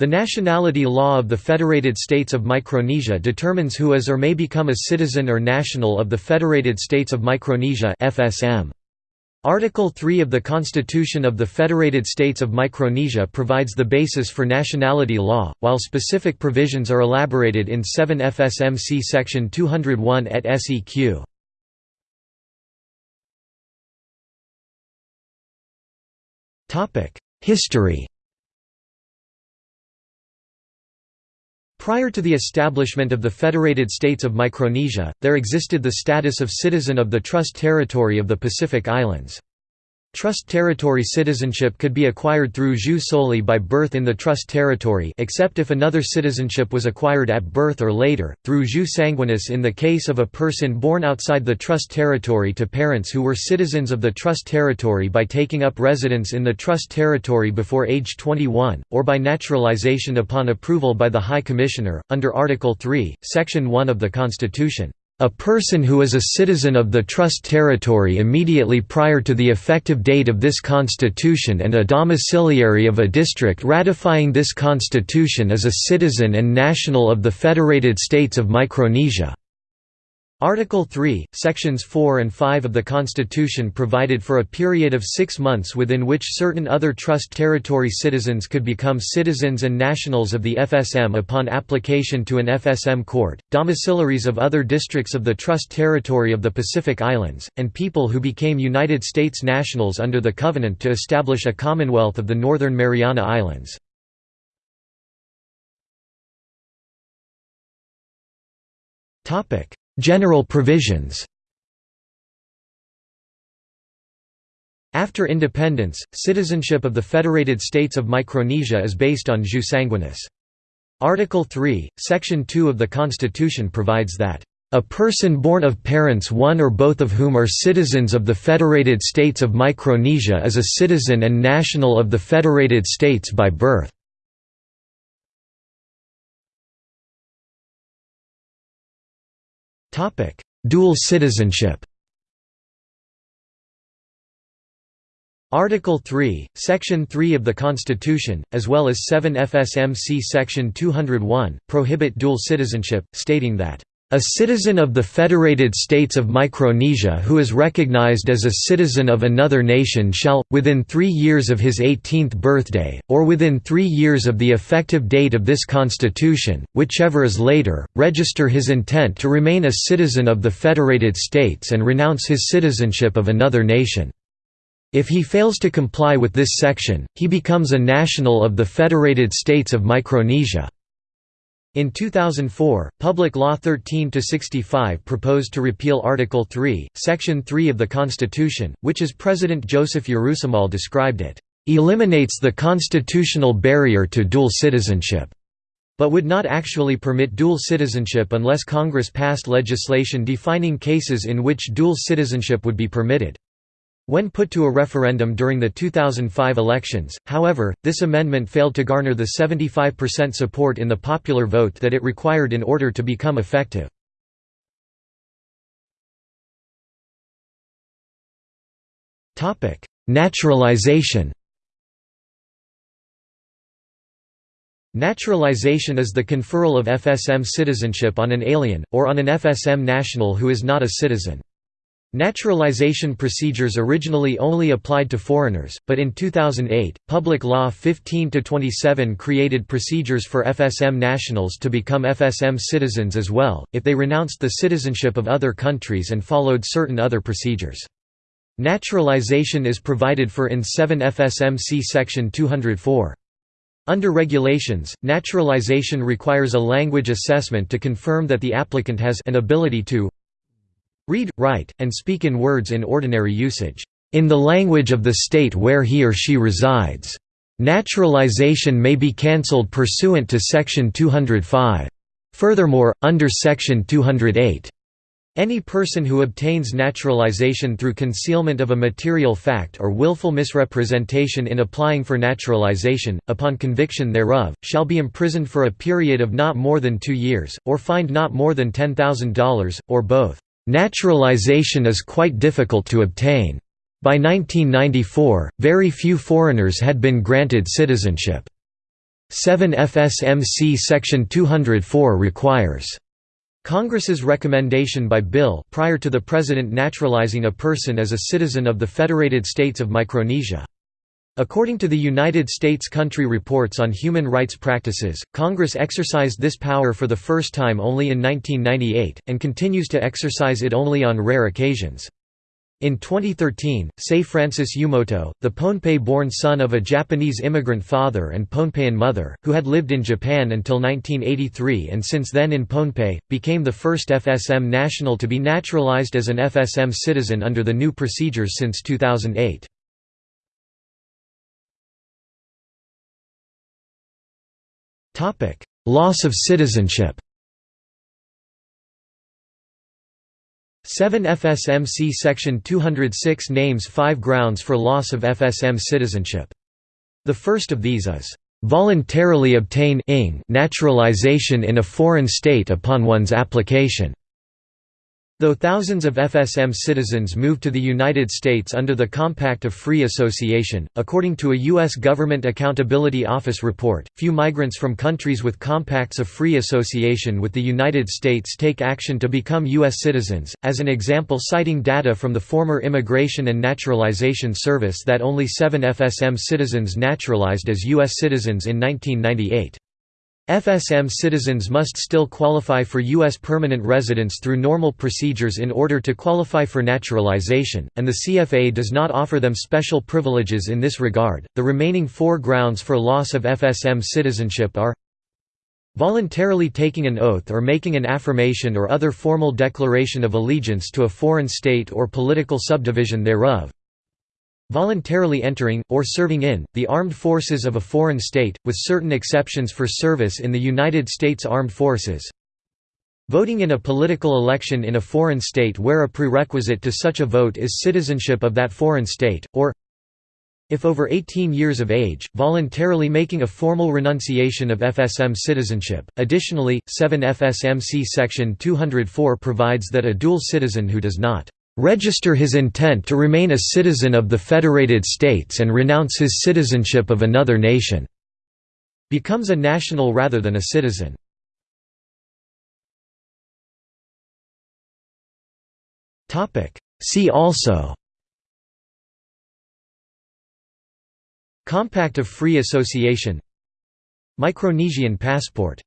The nationality law of the Federated States of Micronesia determines who is or may become a citizen or national of the Federated States of Micronesia FSM. Article 3 of the Constitution of the Federated States of Micronesia provides the basis for nationality law, while specific provisions are elaborated in 7 FSMC Section 201 et seq. History Prior to the establishment of the Federated States of Micronesia, there existed the status of citizen of the Trust Territory of the Pacific Islands. Trust territory citizenship could be acquired through jus soli by birth in the trust territory except if another citizenship was acquired at birth or later, through jus sanguinis in the case of a person born outside the trust territory to parents who were citizens of the trust territory by taking up residence in the trust territory before age 21, or by naturalization upon approval by the High Commissioner, under Article 3, Section 1 of the Constitution. A person who is a citizen of the trust territory immediately prior to the effective date of this constitution and a domiciliary of a district ratifying this constitution is a citizen and national of the Federated States of Micronesia. Article 3, Sections 4 and 5 of the Constitution provided for a period of six months within which certain other Trust Territory citizens could become citizens and nationals of the FSM upon application to an FSM court, domiciliaries of other districts of the Trust Territory of the Pacific Islands, and people who became United States nationals under the Covenant to establish a Commonwealth of the Northern Mariana Islands. Topic General provisions After independence, citizenship of the Federated States of Micronesia is based on jus sanguinis. Article 3, Section 2 of the Constitution provides that, "...a person born of parents one or both of whom are citizens of the Federated States of Micronesia is a citizen and national of the Federated States by birth." Topic: Dual citizenship. Article 3, Section 3 of the Constitution, as well as 7 FSMC Section 201, prohibit dual citizenship, stating that a citizen of the Federated States of Micronesia who is recognized as a citizen of another nation shall, within three years of his 18th birthday, or within three years of the effective date of this Constitution, whichever is later, register his intent to remain a citizen of the Federated States and renounce his citizenship of another nation. If he fails to comply with this section, he becomes a national of the Federated States of Micronesia. In 2004, Public Law 13-65 proposed to repeal Article 3, Section 3 of the Constitution, which as President Joseph Urusemal described it, "...eliminates the constitutional barrier to dual citizenship." but would not actually permit dual citizenship unless Congress passed legislation defining cases in which dual citizenship would be permitted. When put to a referendum during the 2005 elections, however, this amendment failed to garner the 75% support in the popular vote that it required in order to become effective. Naturalization Naturalization is the conferral of FSM citizenship on an alien, or on an FSM national who is not a citizen. Naturalization procedures originally only applied to foreigners, but in 2008, Public Law 15-27 created procedures for FSM nationals to become FSM citizens as well, if they renounced the citizenship of other countries and followed certain other procedures. Naturalization is provided for in 7 FSMC Section 204. Under regulations, naturalization requires a language assessment to confirm that the applicant has an ability to Read, write, and speak in words in ordinary usage, in the language of the state where he or she resides. Naturalization may be cancelled pursuant to Section 205. Furthermore, under Section 208, any person who obtains naturalization through concealment of a material fact or willful misrepresentation in applying for naturalization, upon conviction thereof, shall be imprisoned for a period of not more than two years, or fined not more than $10,000, or both. Naturalization is quite difficult to obtain. By 1994, very few foreigners had been granted citizenship. 7 FSMC Section 204 requires Congress's recommendation by bill prior to the President naturalizing a person as a citizen of the Federated States of Micronesia. According to the United States Country Reports on Human Rights Practices, Congress exercised this power for the first time only in 1998, and continues to exercise it only on rare occasions. In 2013, Sei Francis Yumoto, the Pohnpei-born son of a Japanese immigrant father and Pohnpeian mother, who had lived in Japan until 1983 and since then in Pohnpei, became the first FSM national to be naturalized as an FSM citizen under the new procedures since 2008. Loss of citizenship 7 FSMC Section 206 names five grounds for loss of FSM citizenship. The first of these is, "...voluntarily obtain naturalization in a foreign state upon one's application." Though thousands of FSM citizens moved to the United States under the Compact of Free Association, according to a U.S. Government Accountability Office report, few migrants from countries with compacts of free association with the United States take action to become U.S. citizens, as an example citing data from the former Immigration and Naturalization Service that only seven FSM citizens naturalized as U.S. citizens in 1998. FSM citizens must still qualify for U.S. permanent residence through normal procedures in order to qualify for naturalization, and the CFA does not offer them special privileges in this regard. The remaining four grounds for loss of FSM citizenship are voluntarily taking an oath or making an affirmation or other formal declaration of allegiance to a foreign state or political subdivision thereof, voluntarily entering, or serving in, the armed forces of a foreign state, with certain exceptions for service in the United States Armed Forces voting in a political election in a foreign state where a prerequisite to such a vote is citizenship of that foreign state, or if over 18 years of age, voluntarily making a formal renunciation of FSM citizenship. Additionally, 7 FSMC Section 204 provides that a dual citizen who does not register his intent to remain a citizen of the Federated States and renounce his citizenship of another nation. Becomes a national rather than a citizen. See also Compact of Free Association Micronesian passport